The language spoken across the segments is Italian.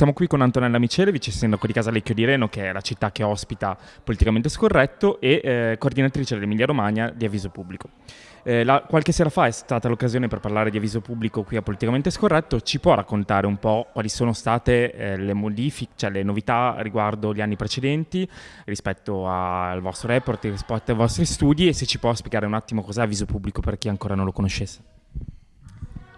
Siamo qui con Antonella Micelevic, sindaco di Casalecchio di Reno, che è la città che ospita Politicamente Scorretto, e eh, coordinatrice dell'Emilia Romagna di Avviso Pubblico. Eh, la, qualche sera fa è stata l'occasione per parlare di avviso pubblico qui a Politicamente Scorretto. Ci può raccontare un po' quali sono state eh, le modifiche, cioè le novità riguardo gli anni precedenti rispetto al vostro report, rispetto ai vostri studi e se ci può spiegare un attimo cos'è avviso pubblico per chi ancora non lo conoscesse?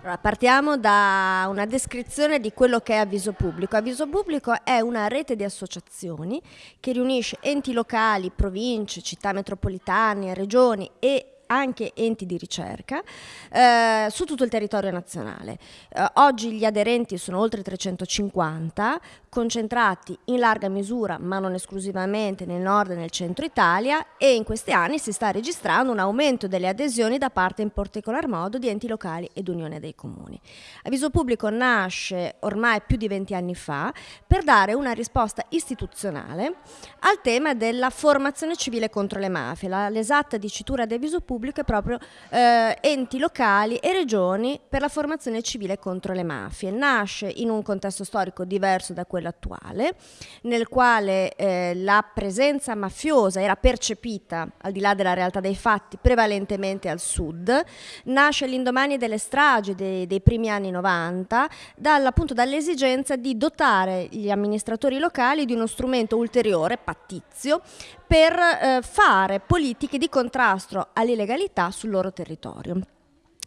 Allora, partiamo da una descrizione di quello che è Avviso Pubblico. Avviso Pubblico è una rete di associazioni che riunisce enti locali, province, città metropolitane, regioni e anche enti di ricerca eh, su tutto il territorio nazionale. Eh, oggi gli aderenti sono oltre 350, concentrati in larga misura, ma non esclusivamente, nel nord e nel centro Italia e in questi anni si sta registrando un aumento delle adesioni da parte in particolar modo di enti locali ed Unione dei Comuni. Avviso Pubblico nasce ormai più di 20 anni fa per dare una risposta istituzionale al tema della formazione civile contro le mafie. l'esatta dicitura di Avviso Pubblico è proprio eh, enti locali e regioni per la formazione civile contro le mafie. Nasce in un contesto storico diverso da quello attuale, nel quale eh, la presenza mafiosa era percepita, al di là della realtà dei fatti, prevalentemente al sud, nasce l'indomani delle stragi dei, dei primi anni 90, dall'esigenza di dotare gli amministratori locali di uno strumento ulteriore, pattizio, per eh, fare politiche di contrasto all'illegalità sul loro territorio.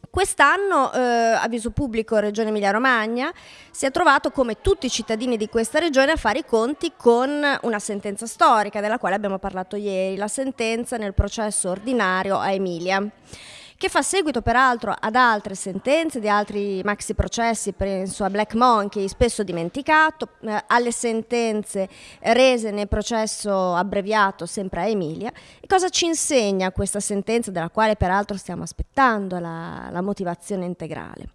Quest'anno, eh, avviso pubblico Regione Emilia-Romagna, si è trovato come tutti i cittadini di questa regione a fare i conti con una sentenza storica della quale abbiamo parlato ieri, la sentenza nel processo ordinario a Emilia che fa seguito peraltro ad altre sentenze di altri maxi processi, penso a Black Monkey, spesso dimenticato, eh, alle sentenze rese nel processo abbreviato sempre a Emilia. E cosa ci insegna questa sentenza, della quale peraltro stiamo aspettando la, la motivazione integrale?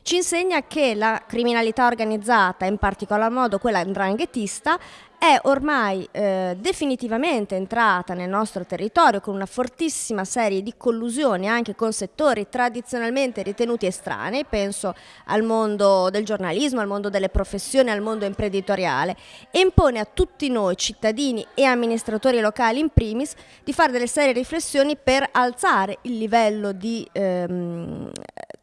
Ci insegna che la criminalità organizzata, in particolar modo quella andranghetista, è ormai eh, definitivamente entrata nel nostro territorio con una fortissima serie di collusioni anche con settori tradizionalmente ritenuti estranei, penso al mondo del giornalismo, al mondo delle professioni, al mondo imprenditoriale e impone a tutti noi cittadini e amministratori locali in primis di fare delle serie riflessioni per alzare il livello di ehm,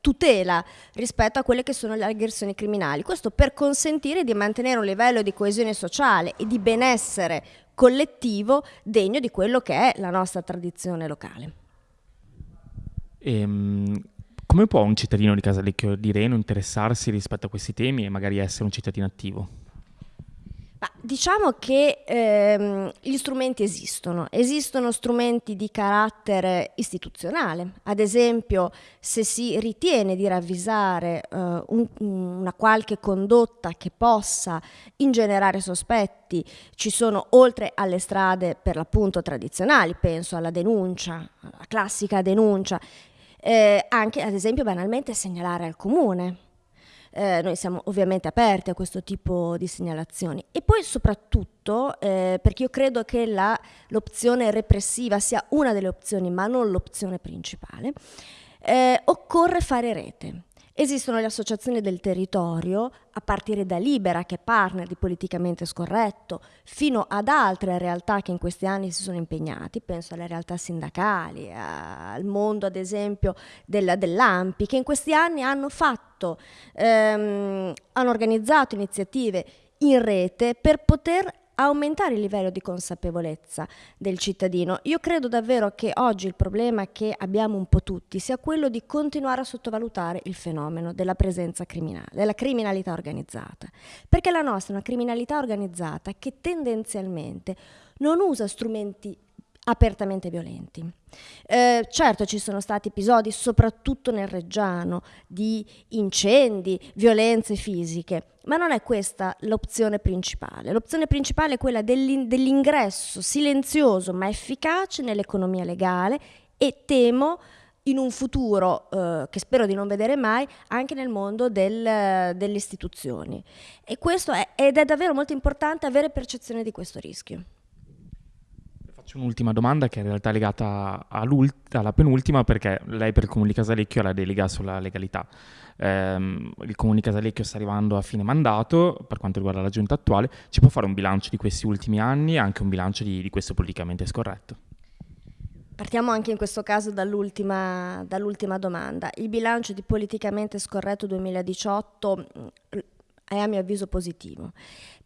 tutela rispetto a quelle che sono le aggressioni criminali. Questo per consentire di mantenere un livello di coesione sociale e di benessere collettivo degno di quello che è la nostra tradizione locale. Ehm, come può un cittadino di Casalecchio di Reno interessarsi rispetto a questi temi e magari essere un cittadino attivo? Ma diciamo che ehm, gli strumenti esistono, esistono strumenti di carattere istituzionale, ad esempio se si ritiene di ravvisare eh, un, una qualche condotta che possa ingenerare sospetti, ci sono oltre alle strade per l'appunto tradizionali, penso alla denuncia, alla classica denuncia, eh, anche ad esempio banalmente segnalare al comune eh, noi siamo ovviamente aperti a questo tipo di segnalazioni. E poi soprattutto, eh, perché io credo che l'opzione repressiva sia una delle opzioni, ma non l'opzione principale, eh, occorre fare rete. Esistono le associazioni del territorio, a partire da Libera, che è partner di Politicamente Scorretto, fino ad altre realtà che in questi anni si sono impegnati, penso alle realtà sindacali, al mondo ad esempio del, dell'AMPI, che in questi anni hanno fatto, ehm, hanno organizzato iniziative in rete per poter aumentare il livello di consapevolezza del cittadino. Io credo davvero che oggi il problema che abbiamo un po' tutti sia quello di continuare a sottovalutare il fenomeno della presenza criminale, della criminalità organizzata, perché la nostra è una criminalità organizzata che tendenzialmente non usa strumenti apertamente violenti. Eh, certo ci sono stati episodi, soprattutto nel Reggiano, di incendi, violenze fisiche, ma non è questa l'opzione principale. L'opzione principale è quella dell'ingresso silenzioso ma efficace nell'economia legale e temo in un futuro eh, che spero di non vedere mai anche nel mondo del, delle istituzioni. E questo è, ed è davvero molto importante avere percezione di questo rischio faccio un'ultima domanda che è in realtà è legata alla penultima perché lei per il Comune di Casalecchio ha la delega sulla legalità. Eh, il Comune di Casalecchio sta arrivando a fine mandato per quanto riguarda la giunta attuale. Ci può fare un bilancio di questi ultimi anni e anche un bilancio di, di questo politicamente scorretto? Partiamo anche in questo caso dall'ultima, dall'ultima domanda. Il bilancio di politicamente scorretto 2018 è a mio avviso positivo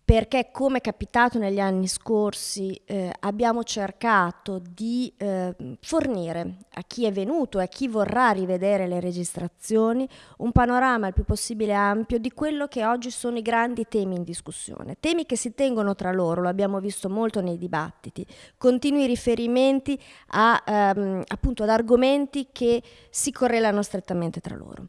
perché come è capitato negli anni scorsi eh, abbiamo cercato di eh, fornire a chi è venuto e a chi vorrà rivedere le registrazioni un panorama il più possibile ampio di quello che oggi sono i grandi temi in discussione, temi che si tengono tra loro, lo abbiamo visto molto nei dibattiti, continui riferimenti a, ehm, appunto ad argomenti che si correlano strettamente tra loro.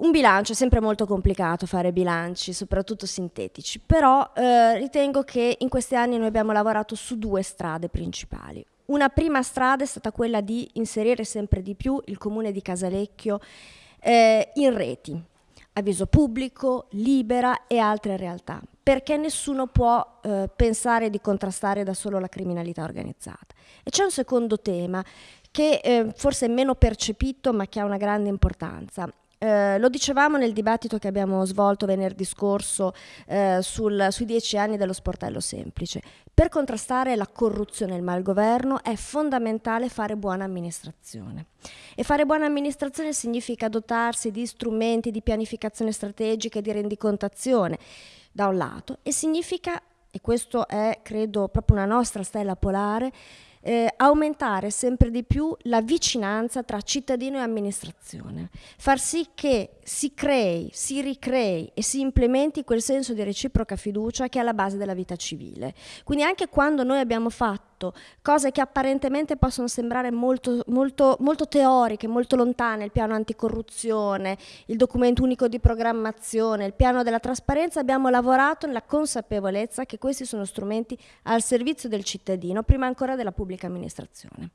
Un bilancio è sempre molto complicato fare bilanci, soprattutto sintetici, però eh, ritengo che in questi anni noi abbiamo lavorato su due strade principali. Una prima strada è stata quella di inserire sempre di più il comune di Casalecchio eh, in reti, avviso pubblico, libera e altre realtà, perché nessuno può eh, pensare di contrastare da solo la criminalità organizzata. E c'è un secondo tema che eh, forse è meno percepito ma che ha una grande importanza eh, lo dicevamo nel dibattito che abbiamo svolto venerdì scorso eh, sul, sui dieci anni dello sportello semplice. Per contrastare la corruzione e il malgoverno è fondamentale fare buona amministrazione. E fare buona amministrazione significa dotarsi di strumenti di pianificazione strategica e di rendicontazione, da un lato, e significa, e questo è credo proprio una nostra stella polare, eh, aumentare sempre di più la vicinanza tra cittadino e amministrazione, far sì che si crei, si ricrei e si implementi quel senso di reciproca fiducia che è alla base della vita civile. Quindi anche quando noi abbiamo fatto cose che apparentemente possono sembrare molto, molto, molto teoriche, molto lontane, il piano anticorruzione, il documento unico di programmazione, il piano della trasparenza, abbiamo lavorato nella consapevolezza che questi sono strumenti al servizio del cittadino, prima ancora della pubblica amministrazione.